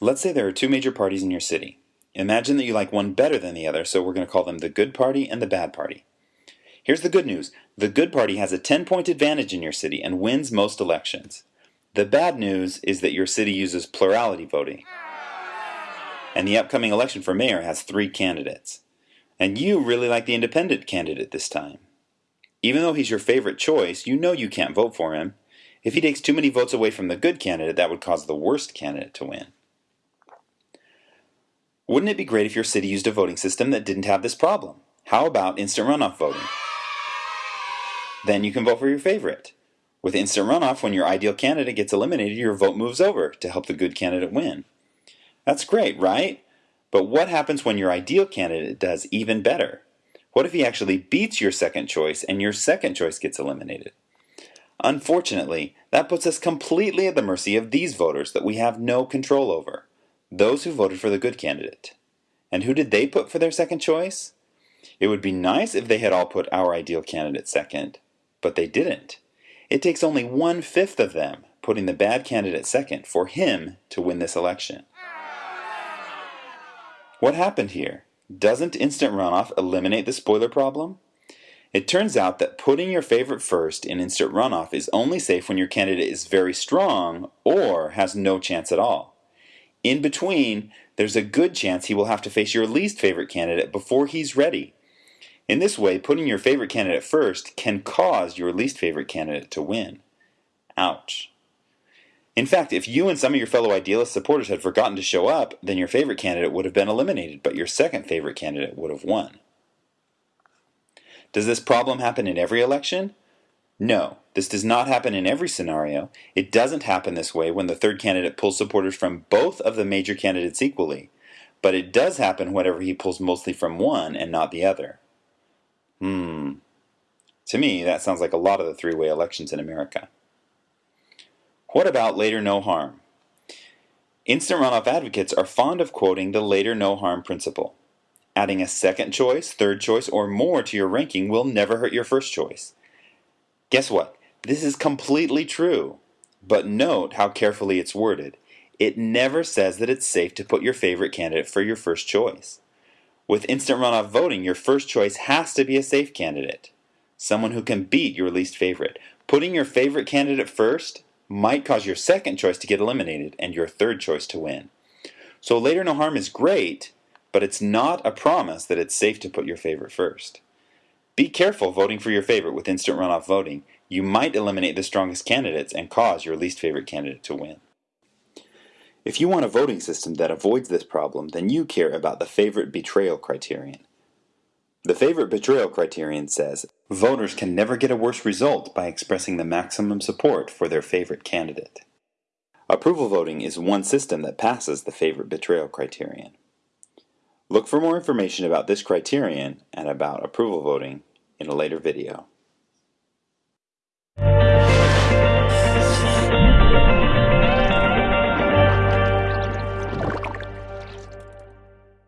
Let's say there are two major parties in your city. Imagine that you like one better than the other, so we're going to call them the good party and the bad party. Here's the good news the good party has a 10 point advantage in your city and wins most elections. The bad news is that your city uses plurality voting. And the upcoming election for mayor has three candidates. And you really like the independent candidate this time. Even though he's your favorite choice, you know you can't vote for him. If he takes too many votes away from the good candidate, that would cause the worst candidate to win. Wouldn't it be great if your city used a voting system that didn't have this problem? How about instant runoff voting? Then you can vote for your favorite. With instant runoff, when your ideal candidate gets eliminated, your vote moves over to help the good candidate win. That's great, right? But what happens when your ideal candidate does even better? What if he actually beats your second choice and your second choice gets eliminated? Unfortunately, that puts us completely at the mercy of these voters that we have no control over those who voted for the good candidate. And who did they put for their second choice? It would be nice if they had all put our ideal candidate second, but they didn't. It takes only one fifth of them putting the bad candidate second for him to win this election. What happened here? Doesn't instant runoff eliminate the spoiler problem? It turns out that putting your favorite first in instant runoff is only safe when your candidate is very strong or has no chance at all. In between, there's a good chance he will have to face your least favorite candidate before he's ready. In this way, putting your favorite candidate first can cause your least favorite candidate to win. Ouch. In fact, if you and some of your fellow idealist supporters had forgotten to show up, then your favorite candidate would have been eliminated, but your second favorite candidate would have won. Does this problem happen in every election? No, this does not happen in every scenario. It doesn't happen this way when the third candidate pulls supporters from both of the major candidates equally, but it does happen whenever he pulls mostly from one and not the other. Hmm. To me, that sounds like a lot of the three way elections in America. What about later no harm? Instant runoff advocates are fond of quoting the later no harm principle. Adding a second choice, third choice, or more to your ranking will never hurt your first choice. Guess what? This is completely true. But note how carefully it's worded. It never says that it's safe to put your favorite candidate for your first choice. With instant runoff voting, your first choice has to be a safe candidate, someone who can beat your least favorite. Putting your favorite candidate first might cause your second choice to get eliminated and your third choice to win. So later no harm is great, but it's not a promise that it's safe to put your favorite first. Be careful voting for your favorite with instant runoff voting. You might eliminate the strongest candidates and cause your least favorite candidate to win. If you want a voting system that avoids this problem, then you care about the favorite betrayal criterion. The favorite betrayal criterion says voters can never get a worse result by expressing the maximum support for their favorite candidate. Approval voting is one system that passes the favorite betrayal criterion. Look for more information about this criterion and about approval voting in a later video.